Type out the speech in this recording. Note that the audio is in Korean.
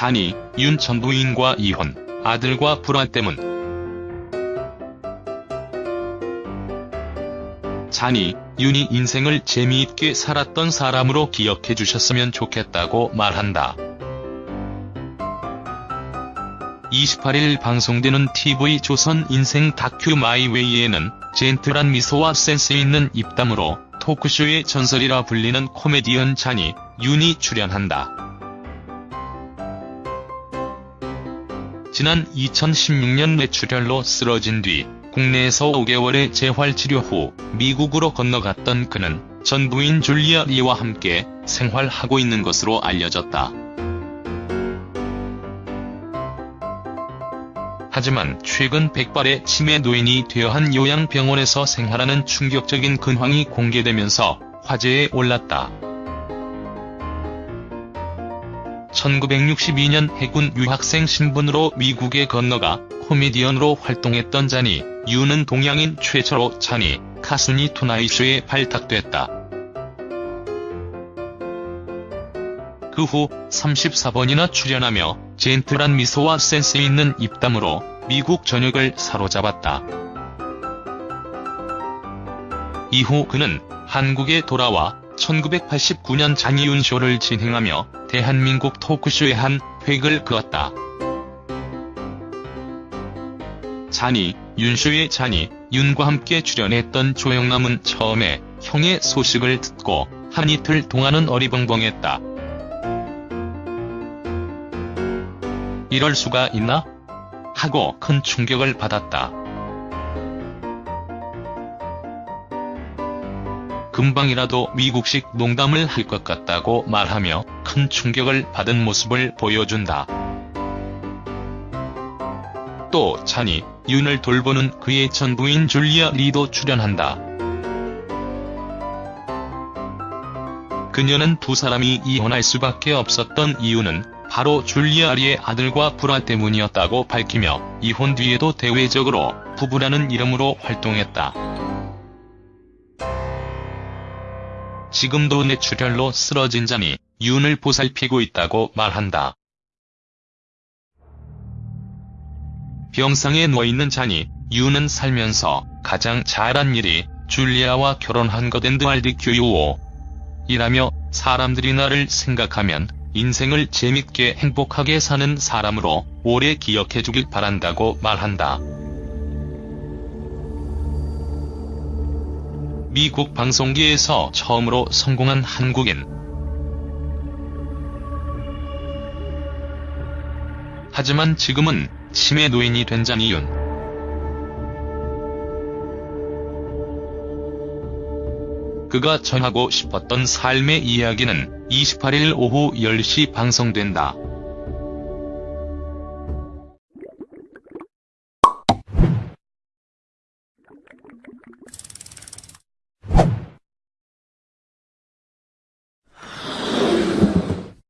잔이 윤 전 부인과 이혼, 아들과 불화 때문. 잔이 윤이 인생을 재미있게 살았던 사람으로 기억해 주셨으면 좋겠다고 말한다. 28일 방송되는 TV조선 인생 다큐 마이웨이에는 젠틀한 미소와 센스 있는 입담으로 토크쇼의 전설이라 불리는 코미디언 잔이 윤이 출연한다. 지난 2016년 뇌출혈로 쓰러진 뒤 국내에서 5개월의 재활치료 후 미국으로 건너갔던 그는 전 부인 줄리아 리와 함께 생활하고 있는 것으로 알려졌다. 하지만 최근 백발의 치매 노인이 되어 한 요양병원에서 생활하는 충격적인 근황이 공개되면서 화제에 올랐다. 1962년 해군 유학생 신분으로 미국에 건너가 코미디언으로 활동했던 잔이 유는 동양인 최초로 잔이 카스니 투나잇쇼에 발탁됐다. 그 후 34번이나 출연하며 젠틀한 미소와 센스 있는 입담으로 미국 전역을 사로잡았다. 이후 그는 한국에 돌아와 1989년 잔이윤 쇼를 진행하며 대한민국 토크쇼의 한 획을 그었다. 잔이, 윤쇼의 잔이, 윤과 함께 출연했던 조영남은 처음에 형의 소식을 듣고 한 이틀 동안은 어리벙벙했다. 이럴 수가 있나? 하고 큰 충격을 받았다. 금방이라도 미국식 농담을 할 것 같다고 말하며 큰 충격을 받은 모습을 보여준다. 또 찬이, 윤을 돌보는 그의 전부인 줄리아 리도 출연한다. 그녀는 두 사람이 이혼할 수밖에 없었던 이유는 바로 줄리아 리의 아들과 불화 때문이었다고 밝히며 이혼 뒤에도 대외적으로 부부라는 이름으로 활동했다. 지금도 뇌출혈로 쓰러진 잔이 윤을 보살피고 있다고 말한다. 병상에 누워있는 잔이 윤은 살면서 가장 잘한 일이 줄리아와 결혼한 것 앤드알드 교유오. 이라며 사람들이 나를 생각하면 인생을 재밌게 행복하게 사는 사람으로 오래 기억해주길 바란다고 말한다. 미국 방송계에서 처음으로 성공한 한국인. 하지만 지금은 치매 노인이 된 잔이윤. 그가 전하고 싶었던 삶의 이야기는 28일 오후 10시 방송된다.